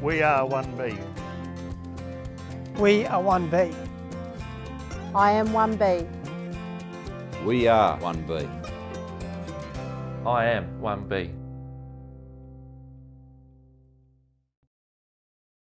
We are 1B. We are 1B. I am 1B. We are 1B. I am 1B.